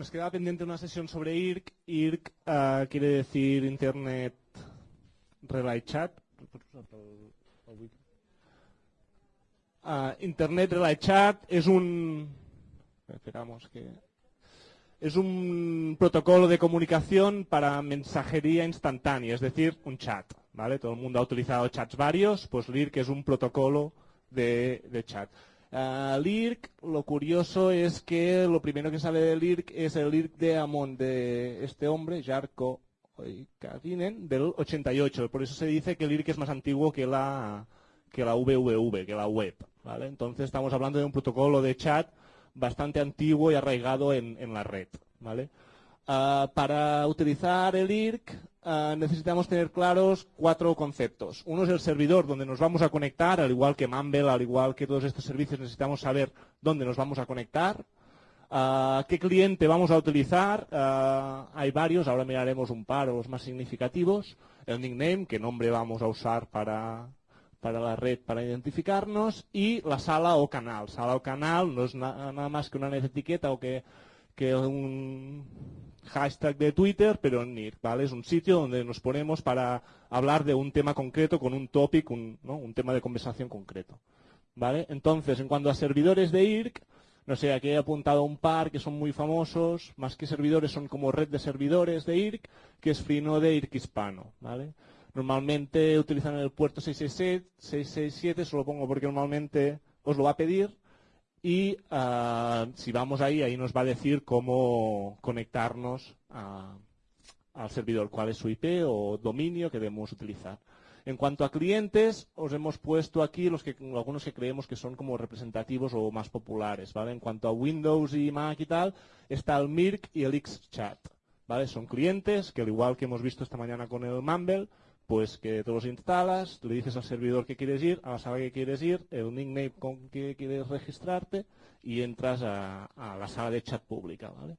nos queda pendiente una sesión sobre IRC. IRC uh, quiere decir Internet Relay Chat. Uh, Internet Relay Chat es un... Esperamos que... Es un protocolo de comunicación para mensajería instantánea, es decir, un chat. ¿vale? Todo el mundo ha utilizado chats varios, pues LIRC es un protocolo de chat. Uh, LIRC, lo curioso es que lo primero que sale de LIRC es el LIRC de Amon de este hombre, Jarko Kadinen, del 88. Por eso se dice que el LIRC es más antiguo que la, que la VVV, que la web. ¿vale? Entonces estamos hablando de un protocolo de chat bastante antiguo y arraigado en, en la red. ¿vale? Uh, para utilizar el IRC uh, necesitamos tener claros cuatro conceptos. Uno es el servidor donde nos vamos a conectar, al igual que Mumble, al igual que todos estos servicios necesitamos saber dónde nos vamos a conectar. Uh, ¿Qué cliente vamos a utilizar? hay varios, ahora miraremos un par o los más significativos. El nickname, qué nombre vamos a usar para, para la red para identificarnos. Y la sala o canal. Sala o canal no es na nada más que una etiqueta o que, que un hashtag de Twitter, pero en NIRC, ¿vale? Es un sitio donde nos ponemos para hablar de un tema concreto con un topic, un, ¿no? un tema de conversación concreto, ¿vale? Entonces, en cuanto a servidores de IRC, no sé, aquí he apuntado un par que son muy famosos, más que servidores son como red de servidores de IRC, que es Freenode IRC Hispano, ¿vale? Normalmente utilizan el puerto 667, 667, se lo pongo porque normalmente os lo va a pedir, y uh, si vamos ahí, ahí nos va a decir cómo conectarnos a, al servidor, cuál es su IP o dominio que debemos utilizar. En cuanto a clientes, os hemos puesto aquí los que, algunos que creemos que son como representativos o más populares. ¿vale? En cuanto a Windows y Mac y tal, está el Mirk y el Xchat. ¿vale? Son clientes que al igual que hemos visto esta mañana con el Mumble, pues que te los instalas, le dices al servidor que quieres ir, a la sala que quieres ir, el nickname con que quieres registrarte y entras a, la sala de chat pública. ¿vale?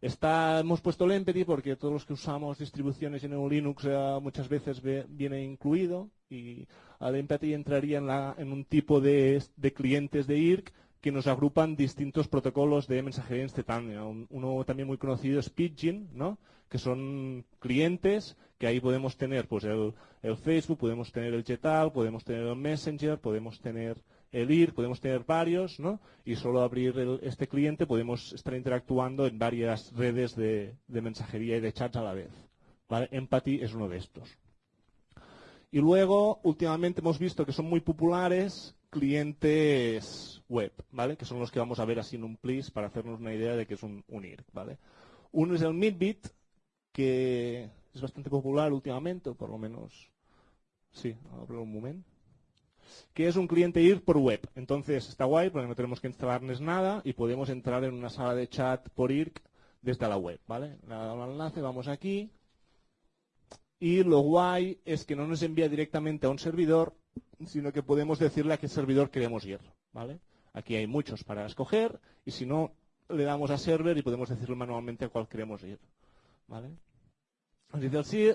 Hemos puesto el Empathy porque todos los que usamos distribuciones en un Linux eh, muchas veces ve, viene incluido y el Empathy entraría en un tipo de, de clientes de IRC que nos agrupan distintos protocolos de mensajería instantánea. Uno también muy conocido es Pidgin, ¿no? que son clientes que ahí podemos tener pues el, el Facebook, podemos tener el Jetal, podemos tener el Messenger, podemos tener el IR, podemos tener varios, ¿no? Y solo abrir el, este cliente podemos estar interactuando en varias redes de, mensajería y de chats a la vez. ¿vale? Empathy es uno de estos. Y luego, últimamente hemos visto que son muy populares clientes web, ¿vale? Que son los que vamos a ver así en un please para hacernos una idea de que es un, un IRC, ¿vale? Uno es el Midbit, que es bastante popular últimamente, o por lo menos, sí, abro un momento, que es un cliente IRC por web. Entonces está guay porque no tenemos que instalarnos nada y podemos entrar en una sala de chat por IRC desde la web, ¿vale? Le damos enlace, vamos aquí, y lo guay es que no nos envía directamente a un servidor, sino que podemos decirle a qué servidor queremos ir, ¿vale? Aquí hay muchos para escoger y si no, le damos a server y podemos decirle manualmente a cuál queremos ir. ¿vale? Nos dice el sí,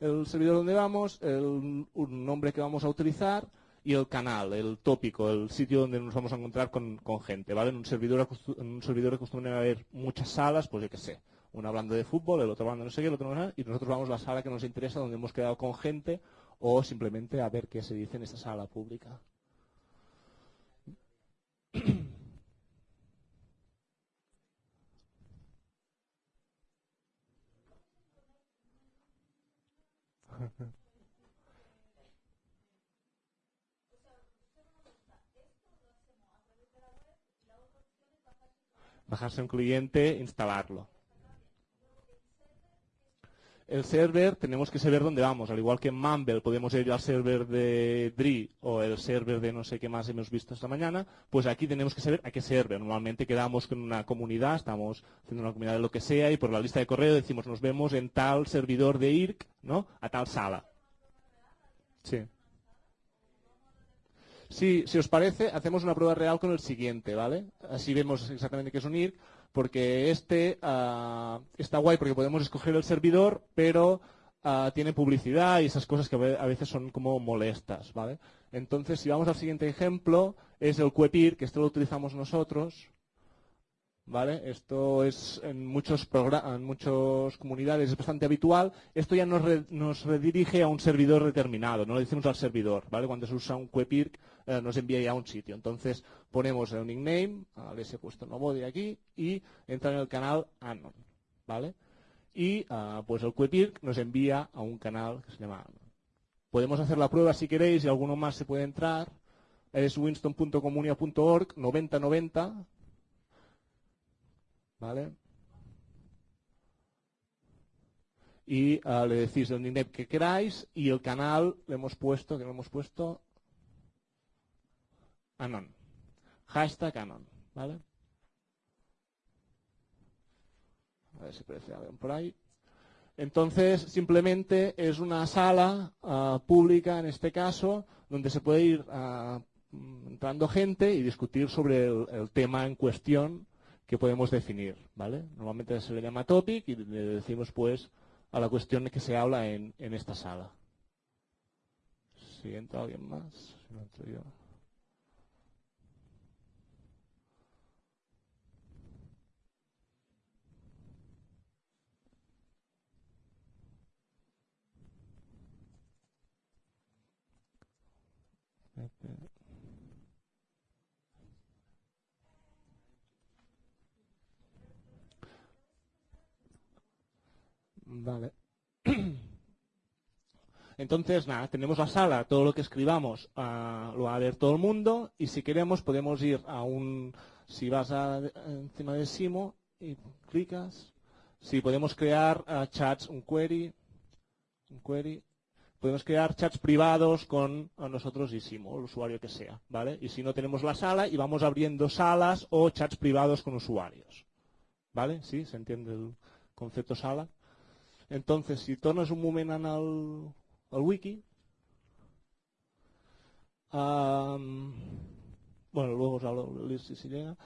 el, servidor donde vamos, el un nombre que vamos a utilizar y el canal, el tópico, el sitio donde nos vamos a encontrar con, gente, ¿vale? En un servidor, en un servidor acostumbran a haber muchas salas, pues yo qué sé, uno hablando de fútbol, el otro hablando no sé qué, el otro no y nosotros vamos a la sala que nos interesa, donde hemos quedado con gente, o simplemente a ver qué se dice en esta sala pública. Bajarse un cliente, instalarlo. El server tenemos que saber dónde vamos, al igual que en Mumble podemos ir al server de DRI o el server de no sé qué más hemos visto esta mañana, pues aquí tenemos que saber a qué server. Normalmente quedamos con una comunidad, estamos haciendo una comunidad de lo que sea y por la lista de correo decimos nos vemos en tal servidor de IRC, ¿no? A tal sala. Sí. Sí, si os parece, hacemos una prueba real con el siguiente, ¿vale? Así vemos exactamente qué es un IRC, porque este uh, está guay porque podemos escoger el servidor, pero uh, tiene publicidad y esas cosas que a veces son como molestas, ¿vale? Entonces, si vamos al siguiente ejemplo, es el Quepir, que esto lo utilizamos nosotros. ¿Vale? Esto es en muchos en muchas comunidades es bastante habitual. Esto ya nos, nos, redirige a un servidor determinado, no le decimos al servidor, ¿vale? Cuando se usa un QEPIRC eh, nos envía ya a un sitio. Entonces ponemos el nickname, les he puesto Nobody aquí y entra en el canal Anon, ¿vale? Y uh, pues el QEPIRC nos envía a un canal que se llama Anon. Podemos hacer la prueba si queréis y alguno más se puede entrar. Es winston.comunia.org 9090 ¿Vale? Y uh, le decís el nickname que queráis y el canal le hemos puesto, que le hemos puesto Anon. Hashtag Anon. ¿Vale? A ver si aparece alguien por ahí. Entonces, simplemente es una sala uh, pública, en este caso, donde se puede ir uh, entrando gente y discutir sobre el tema en cuestión que podemos definir, ¿vale? Normalmente se le llama topic y le decimos pues a la cuestión que se habla en, en esta sala. Si entra alguien más, si no entro yo. Entonces, nada, tenemos la sala, todo lo que escribamos uh, lo va a ver todo el mundo y si queremos podemos ir a un, si vas a, encima de Simo y clicas, si podemos crear uh, chats, un query, un query, podemos crear chats privados con nosotros y Simo, el usuario que sea, ¿vale? Y si no tenemos la sala y vamos abriendo salas o chats privados con usuarios, ¿vale? ¿Sí? ¿Se entiende el concepto sala? Entonces, si tornes un moment en el, wiki, bueno, luego os hablo si, si llega,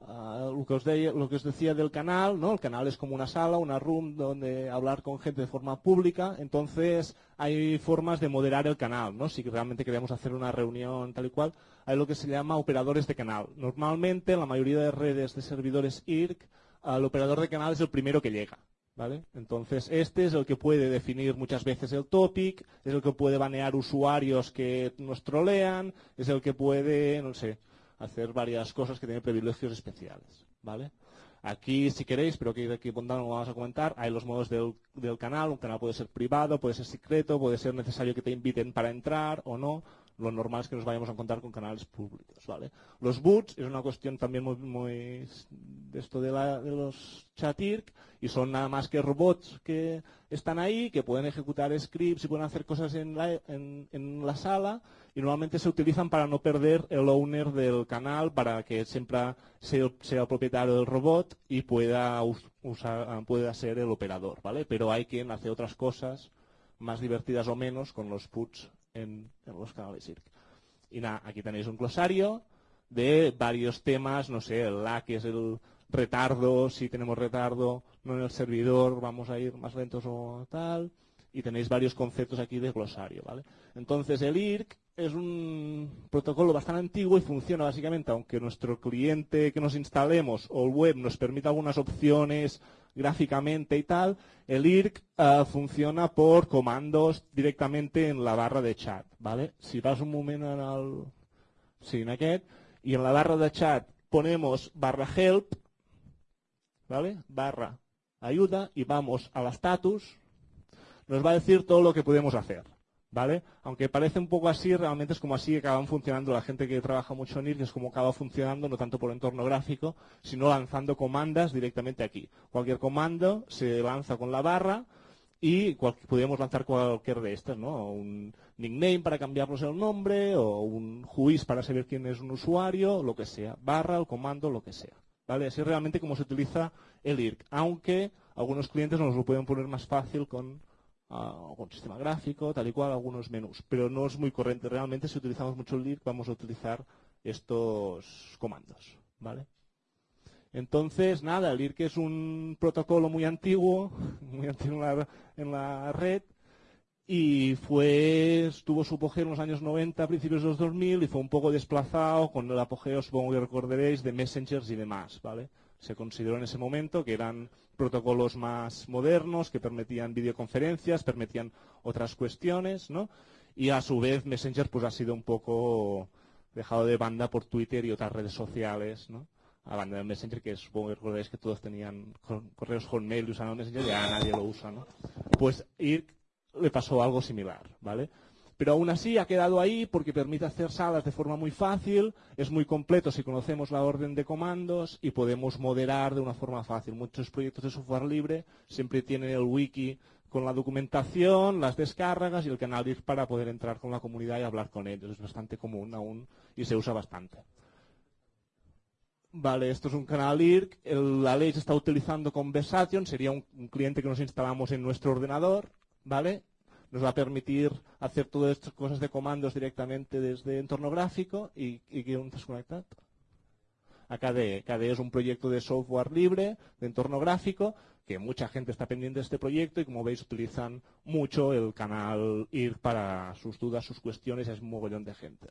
lo, que os decía del canal, ¿no? El canal es como una sala, una room donde hablar con gente de forma pública, entonces hay formas de moderar el canal, ¿no? Si realmente queremos hacer una reunión tal y cual, hay lo que se llama operadores de canal. Normalmente, en la mayoría de redes de servidores IRC, el operador de canal es el primero que llega. ¿Vale? Entonces, este es el que puede definir muchas veces el topic, es el que puede banear usuarios que nos trolean, es el que puede, no sé, hacer varias cosas que tienen privilegios especiales, ¿vale? Aquí, si queréis, pero que aquí no lo vamos a comentar, hay los modos del, del, canal, un canal puede ser privado, puede ser secreto, puede ser necesario que te inviten para entrar o no, lo normal es que nos vayamos a encontrar con canales públicos, ¿vale? Los boots es una cuestión también muy, muy de esto de, la, de los chatirk y son nada más que robots que están ahí, que pueden ejecutar scripts y pueden hacer cosas en la, en, la sala y normalmente se utilizan para no perder el owner del canal, para que siempre sea, sea el propietario del robot y pueda, usar, pueda ser el operador, ¿vale? Pero hay quien hace otras cosas más divertidas o menos con los puts en, en los canales CIRC. Y nada, aquí tenéis un glosario de varios temas, no sé, el lag es el retardo, si tenemos retardo, no en el servidor, vamos a ir más lentos o tal, y tenéis varios conceptos aquí de glosario, ¿vale? Entonces el IRC es un protocolo bastante antiguo y funciona básicamente, aunque nuestro cliente que nos instalemos o el web nos permita algunas opciones gráficamente y tal, el IRC uh, funciona por comandos directamente en la barra de chat, ¿vale? Si vas un moment en el... Sí, y en la barra de chat ponemos barra help, ¿vale? Barra ayuda y vamos al status, nos va a decir todo lo que podemos hacer. ¿Vale? Aunque parece un poco así, realmente es como así que acaban funcionando la gente que trabaja mucho en IRC, es como acaba funcionando, no tanto por entorno gráfico, sino lanzando comandas directamente aquí. Cualquier comando se lanza con la barra y podríamos lanzar cualquier de estas, ¿no? Un nickname para cambiarnos el nombre, o un juiz para saber quién es un usuario, lo que sea. Barra, el comando, lo que sea. ¿Vale? Así es realmente como se utiliza el IRC, aunque algunos clientes nos lo pueden poner más fácil con con sistema gráfico, tal y cual, algunos menús. Pero no es muy corriente. Realmente, si utilizamos mucho el LIRC, vamos a utilizar estos comandos. ¿vale? Entonces, nada, el IRC es un protocolo muy antiguo, muy antiguo en la, en la red, y fue, tuvo su apogeo en los años 90, principios de los 2000, y fue un poco desplazado con el apogeo, supongo que recordaréis, de messengers y demás, ¿vale? Se consideró en ese momento que eran protocolos más modernos, que permitían videoconferencias, permitían otras cuestiones, ¿no? Y a su vez Messenger pues ha sido un poco dejado de banda por Twitter y otras redes sociales, ¿no? A banda de Messenger, que supongo que recordáis que todos tenían correos Hotmail y usaban Messenger, ya nadie lo usa, ¿no? Pues IRC le pasó algo similar, ¿vale? Pero aún así ha quedado ahí porque permite hacer salas de forma muy fácil, es muy completo si conocemos la orden de comandos y podemos moderar de una forma fácil. Muchos proyectos de software libre siempre tienen el wiki con la documentación, las descargas y el canal IRC para poder entrar con la comunidad y hablar con ellos. Es bastante común aún y se usa bastante. Vale, esto es un canal IRC, la ley se está utilizando con Versation, sería un, un cliente que nos instalamos en nuestro ordenador, ¿vale? Nos va a permitir hacer todas estas cosas de comandos directamente desde entorno gráfico y, y que un desconectado. A KDE. KDE es un proyecto de software libre, de entorno gráfico, que mucha gente está pendiente de este proyecto y como veis utilizan mucho el canal IR para sus dudas, sus cuestiones, es un mogollón de gente.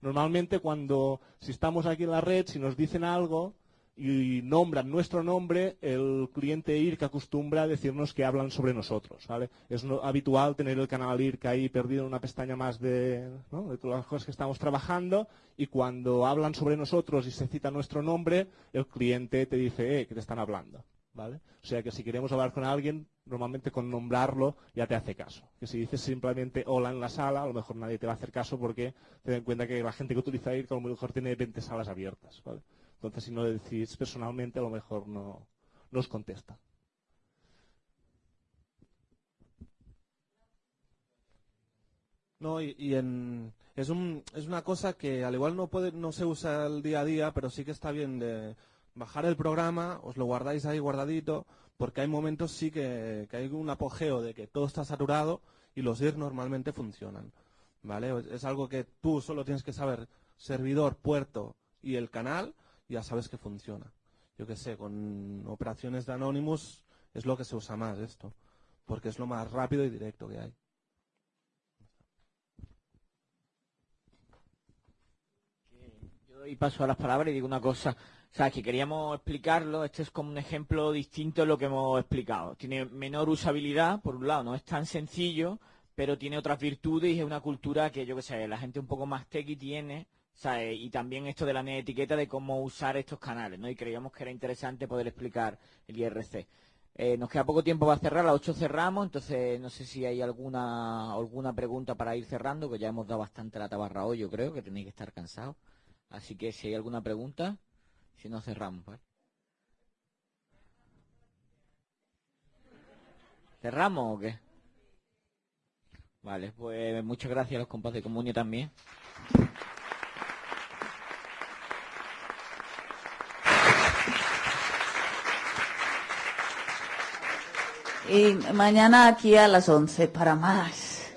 Normalmente cuando, si estamos aquí en la red, si nos dicen algo, y nombran nuestro nombre, el cliente IRC acostumbra a decirnos que hablan sobre nosotros. ¿vale? Es habitual tener el canal IRC ahí perdido en una pestaña más de, de todas las cosas que estamos trabajando y cuando hablan sobre nosotros y se cita nuestro nombre, el cliente te dice eh, que te están hablando. ¿vale? O sea que si queremos hablar con alguien, normalmente con nombrarlo ya te hace caso. Que si dices simplemente hola en la sala, a lo mejor nadie te va a hacer caso porque te den cuenta que la gente que utiliza IRC a lo mejor tiene 20 salas abiertas. ¿vale? Entonces, si no decís personalmente, a lo mejor no, os contesta. No, y, es, un, es una cosa que al igual no, puede, no se usa el día a día, pero sí que está bien de bajar el programa, os lo guardáis ahí guardadito, porque hay momentos sí que, que hay un apogeo de que todo está saturado y los IR normalmente funcionan. ¿Vale? Es algo que tú solo tienes que saber servidor, puerto y el canal ya sabes que funciona. Yo qué sé, con operaciones de Anonymous es lo que se usa más esto, porque es lo más rápido y directo que hay. Yo doy paso a las palabras y digo una cosa. O sea, que queríamos explicarlo, este es como un ejemplo distinto de lo que hemos explicado. Tiene menor usabilidad, por un lado, no es tan sencillo, pero tiene otras virtudes y es una cultura que, yo qué sé, la gente un poco más techy tiene y también esto de la etiqueta de cómo usar estos canales, ¿no? Y creíamos que era interesante poder explicar el IRC. Eh, nos queda poco tiempo para cerrar, a las 8 cerramos, entonces no sé si hay alguna alguna pregunta para ir cerrando, que ya hemos dado bastante la tabarra hoy, yo creo, que tenéis que estar cansados. Así que si hay alguna pregunta, si no cerramos, ¿vale? ¿Cerramos o qué? Vale, pues muchas gracias a los compas de Comunio también. Y mañana aquí a las 11 para más.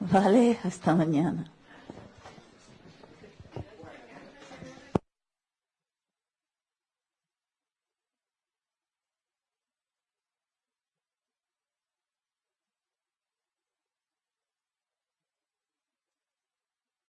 ¿Vale? Hasta mañana.